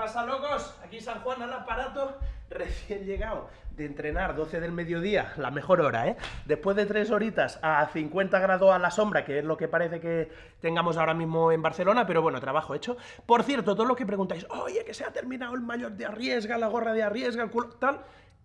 pasa, locos? Aquí San Juan al aparato, recién llegado de entrenar 12 del mediodía, la mejor hora, ¿eh? Después de tres horitas a 50 grados a la sombra, que es lo que parece que tengamos ahora mismo en Barcelona, pero bueno, trabajo hecho. Por cierto, todo lo que preguntáis, oye, que se ha terminado el mayor de arriesga, la gorra de arriesga, el culo, tal...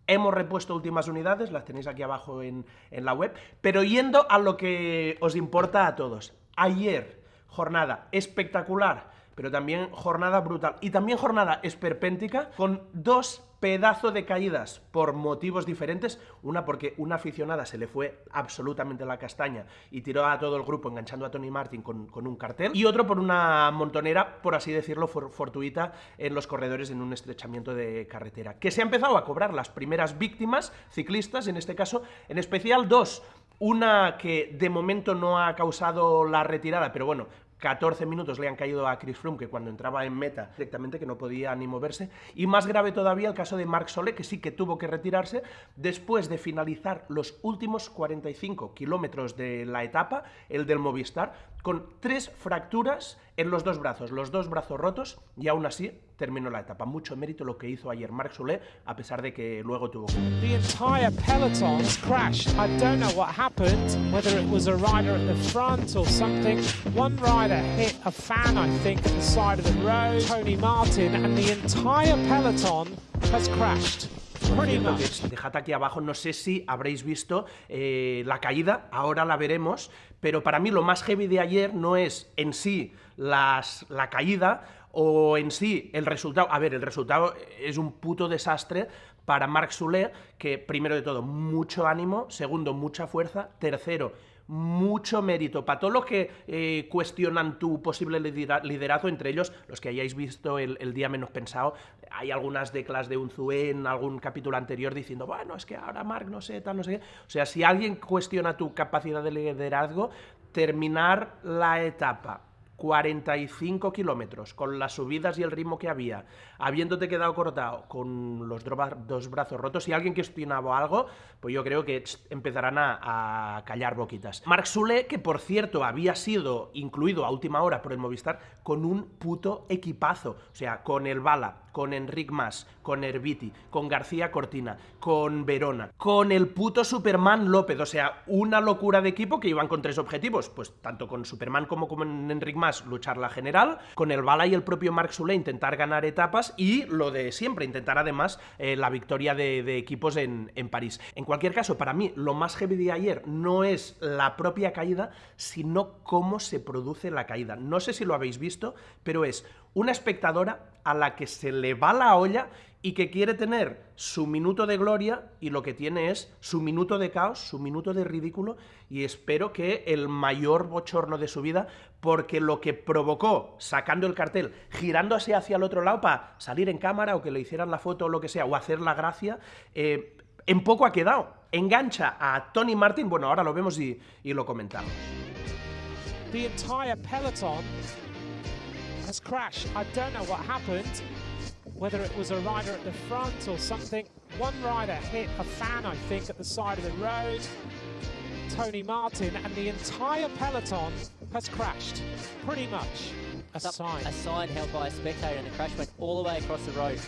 Hemos repuesto últimas unidades, las tenéis aquí abajo en, en la web, pero yendo a lo que os importa a todos. Ayer, jornada espectacular, pero también jornada brutal. Y también jornada esperpéntica con dos pedazos de caídas por motivos diferentes. Una porque una aficionada se le fue absolutamente la castaña y tiró a todo el grupo enganchando a Tony Martin con, un cartel. Y otro por una montonera, por así decirlo, fortuita en los corredores en un estrechamiento de carretera. Que se ha empezado a cobrar las primeras víctimas ciclistas, en este caso, en especial dos. Una que de momento no ha causado la retirada, pero bueno, 14 minutos le han caído a Chris Froome, que cuando entraba en meta directamente que no podía ni moverse. Y más grave todavía el caso de Marc Solé, que sí que tuvo que retirarse después de finalizar los últimos 45 kilómetros de la etapa, el del Movistar, con tres fracturas en los dos brazos, los dos brazos rotos, y aún así terminó la etapa. Mucho mérito lo que hizo ayer Marc a pesar de que luego tuvo que... The entire peloton crashed. I don't know what happened, whether it was a rider at the front or something. One rider hit a fan, I think, at the side of the road, Tony Martin, and the entire peloton has crashed. Dejad aquí abajo, no sé si habréis visto eh, la caída, ahora la veremos, pero para mí lo más heavy de ayer no es en sí las, la caída o en sí el resultado. A ver, el resultado es un puto desastre para Marc Soler, que primero de todo, mucho ánimo, segundo, mucha fuerza, tercero, mucho mérito para todos los que eh, cuestionan tu posible liderazgo, entre ellos los que hayáis visto el, día menos pensado. Hay algunas declas de Unzué en algún capítulo anterior diciendo, bueno, es que ahora Marc no sé, tal, no sé qué. O sea, si alguien cuestiona tu capacidad de liderazgo, terminar la etapa 45 kilómetros, con las subidas y el ritmo que había, habiéndote quedado cortado con los dos brazos rotos, si alguien cuestionaba algo, pues yo creo que empezarán a, callar boquitas. Marc Sule, que por cierto había sido incluido a última hora por el Movistar, con un puto equipazo, o sea, con el Bala, con Enric Mas, con Herbiti, con García Cortina, con Verona, con el puto Superman López, o sea, una locura de equipo que iban con tres objetivos, pues tanto con Superman como con Enric Mas luchar la general, con el Bala y el propio Marc Sule intentar ganar etapas y lo de siempre, intentar además eh, la victoria de, equipos en, en, París. En cualquier caso, para mí lo más heavy de ayer no es la propia caída, sino cómo se produce la caída. No sé si lo habéis visto, pero es una espectadora a la que se le va la olla y que quiere tener su minuto de gloria y lo que tiene es su minuto de caos, su minuto de ridículo y espero que el mayor bochorno de su vida porque lo que provocó sacando el cartel, girándose hacia el otro lado para salir en cámara o que le hicieran la foto o lo que sea o hacer la gracia, eh, en poco ha quedado. Engancha a Tony Martin, bueno, ahora lo vemos y, lo comentamos. Has crashed. I don't know what happened, whether it was a rider at the front or something. One rider hit a fan, I think, at the side of the road. Tony Martin, and the entire peloton has crashed, pretty much. A sign. A sign held by a spectator, and the crash went all the way across the road.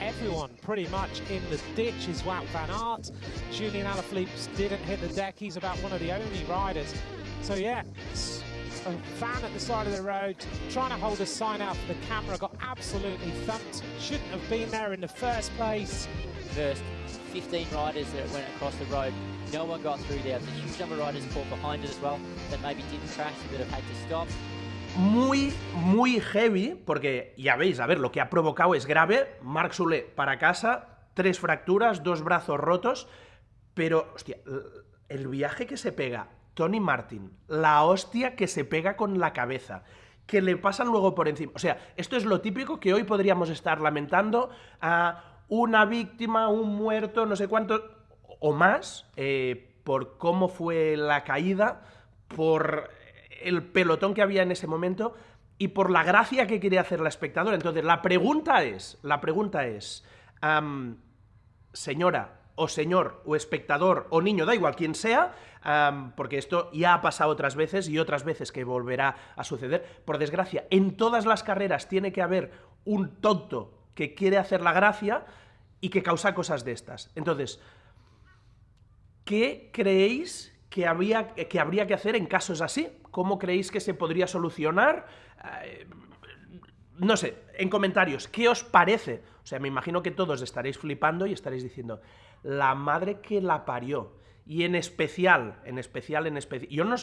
Everyone pretty much in the ditch is Wout van Aert. Julian Alaphilippe didn't hit the deck. He's about one of the only riders. So yeah, a fan at the side of the road trying to hold a sign out for the camera, got absolutely thumped. Shouldn't have been there in the first place. First 15 riders that went across the road. No one got through there. There's a huge number of riders caught behind it as well that maybe didn't crash, but have had to stop. muy, muy heavy, porque ya veis, a ver, lo que ha provocado es grave. Marc Sule para casa, tres fracturas, dos brazos rotos, pero, hostia, el viaje que se pega Tony Martin, la hostia que se pega con la cabeza, que le pasan luego por encima. O sea, esto es lo típico que hoy podríamos estar lamentando a una víctima, un muerto, no sé cuánto, o más, eh, por cómo fue la caída, por el pelotón que había en ese momento y por la gracia que quería hacer la espectadora. Entonces, la pregunta es, la pregunta es, señora, o señor, o espectador, o niño, da igual quien sea, porque esto ya ha pasado otras veces y otras veces que volverá a suceder. Por desgracia, en todas las carreras tiene que haber un tonto que quiere hacer la gracia y que causa cosas de estas. Entonces, ¿qué creéis que, había, que habría que hacer en casos así? ¿Cómo creéis que se podría solucionar? Eh, no sé, en comentarios, ¿qué os parece? O sea, me imagino que todos estaréis flipando y estaréis diciendo, la madre que la parió. Y en especial, en especial, en especial, yo no,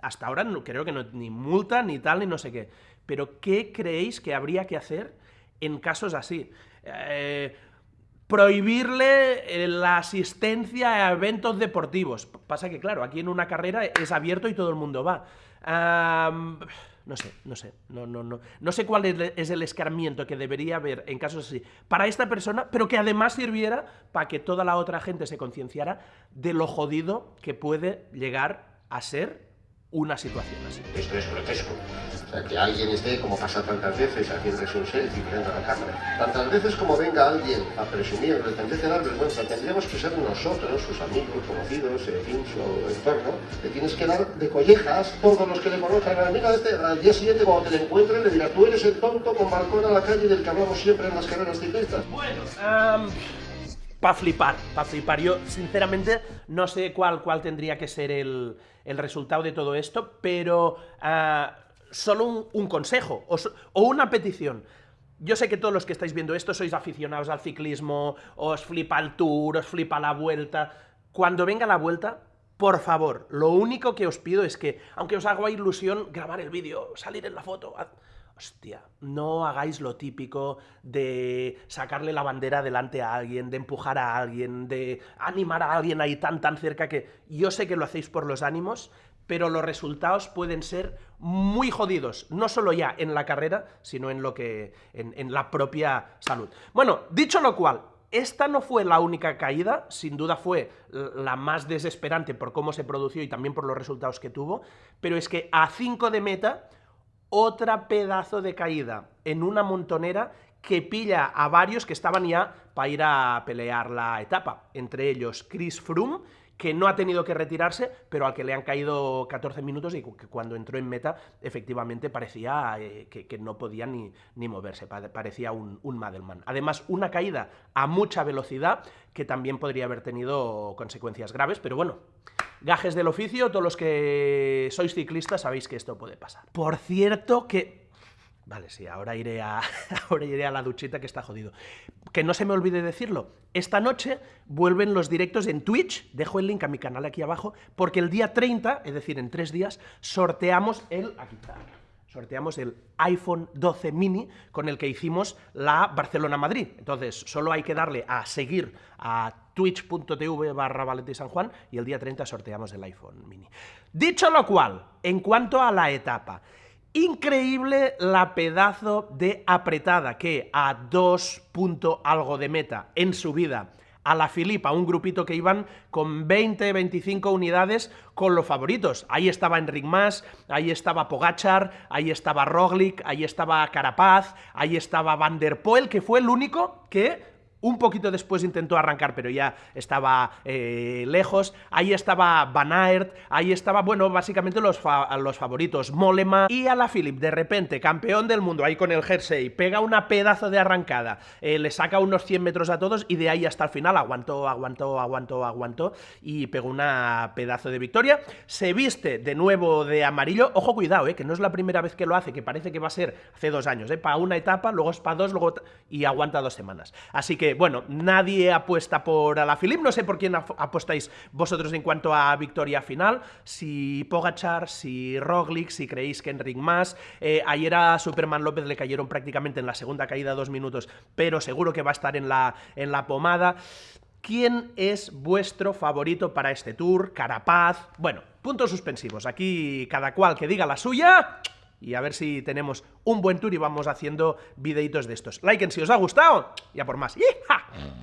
hasta ahora no, creo que no, ni multa, ni tal, ni no sé qué, pero ¿qué creéis que habría que hacer en casos así? Eh, prohibirle eh, la asistencia a eventos deportivos. Pasa que, claro, aquí en una carrera es abierto y todo el mundo va. No sé, no sé, no, no, no. No sé cuál es el escarmiento que debería haber en casos así para esta persona, pero que además sirviera para que toda la otra gente se concienciara de lo jodido que puede llegar a ser una situación así. Esto es grotesco. O sea, que alguien esté, como pasa tantas veces, haciéndose un selfie frente a la cámara. Tantas veces como venga alguien a presumir, pretender dar vergüenza, tendríamos que ser nosotros, sus amigos, conocidos, en fin, su entorno, le tienes que dar de collejas todos los que le conozcan. Mira, este, al día siguiente cuando te le encuentres le dirás, tú eres el tonto con balcón a la calle del que hablamos siempre en las carreras ciclistas. Bueno, um para flipar, para flipar. Yo, sinceramente, no sé cuál, cuál tendría que ser el, el resultado de todo esto, pero uh, solo un, consejo o, o una petición. Yo sé que todos los que estáis viendo esto sois aficionados al ciclismo, os flipa el tour, os flipa la vuelta. Cuando venga la vuelta, por favor, lo único que os pido es que, aunque os haga ilusión grabar el vídeo, salir en la foto, Hostia, no hagáis lo típico de sacarle la bandera delante a alguien, de empujar a alguien, de animar a alguien ahí tan tan cerca que yo sé que lo hacéis por los ánimos, pero los resultados pueden ser muy jodidos, no solo ya en la carrera, sino en lo que en, la propia salud. Bueno, dicho lo cual, esta no fue la única caída, sin duda fue la más desesperante por cómo se produjo y también por los resultados que tuvo, pero es que a 5 de meta otra pedazo de caída en una montonera que pilla a varios que estaban ya para ir a pelear la etapa. Entre ellos Chris Froome, que no ha tenido que retirarse, pero al que le han caído 14 minutos y que cuando entró en meta efectivamente parecía eh, que, no podía ni, ni moverse, parecía un, un Madelman. Además, una caída a mucha velocidad que también podría haber tenido consecuencias graves, pero bueno, gajes del oficio, todos los que sois ciclistas sabéis que esto puede pasar. Por cierto que... Vale, sí, ahora iré, a, ahora iré a la duchita que está jodido. Que no se me olvide decirlo, esta noche vuelven los directos en Twitch, dejo el link a mi canal aquí abajo, porque el día 30, es decir, en tres días, sorteamos el... Aquí está sorteamos el iPhone 12 mini con el que hicimos la Barcelona-Madrid. Entonces, solo hay que darle a seguir a twitch.tv barra San Juan y el día 30 sorteamos el iPhone mini. Dicho lo cual, en cuanto a la etapa, increíble la pedazo de apretada que a 2 algo de meta en subida a la Filipa, un grupito que iban con 20, 25 unidades con los favoritos. Ahí estaba Enric Mas, ahí estaba Pogachar, ahí estaba Roglic, ahí estaba Carapaz, ahí estaba Van der Poel, que fue el único que un poquito después intentó arrancar, pero ya estaba eh, lejos. Ahí estaba Van Aert, ahí estaba, bueno, básicamente los, los favoritos. Molema y a la Philip, de repente, campeón del mundo, ahí con el jersey, pega una pedazo de arrancada, eh, le saca unos 100 metros a todos y de ahí hasta el final aguantó, aguantó, aguantó, aguantó y pegó una pedazo de victoria. Se viste de nuevo de amarillo. Ojo, cuidado, eh, que no es la primera vez que lo hace, que parece que va a ser hace dos años, eh, para una etapa, luego es para dos, luego y aguanta dos semanas. Así que bueno, nadie apuesta por Alaphilippe, no sé por quién apostáis vosotros en cuanto a victoria final, si Pogachar, si Roglic, si creéis que Enric más, eh, ayer a Superman López le cayeron prácticamente en la segunda caída dos minutos, pero seguro que va a estar en la, en la pomada. ¿Quién es vuestro favorito para este tour? Carapaz. Bueno, puntos suspensivos. Aquí cada cual que diga la suya y a ver si tenemos un buen tour y vamos haciendo videitos de estos. Like si os ha gustado, ya por más.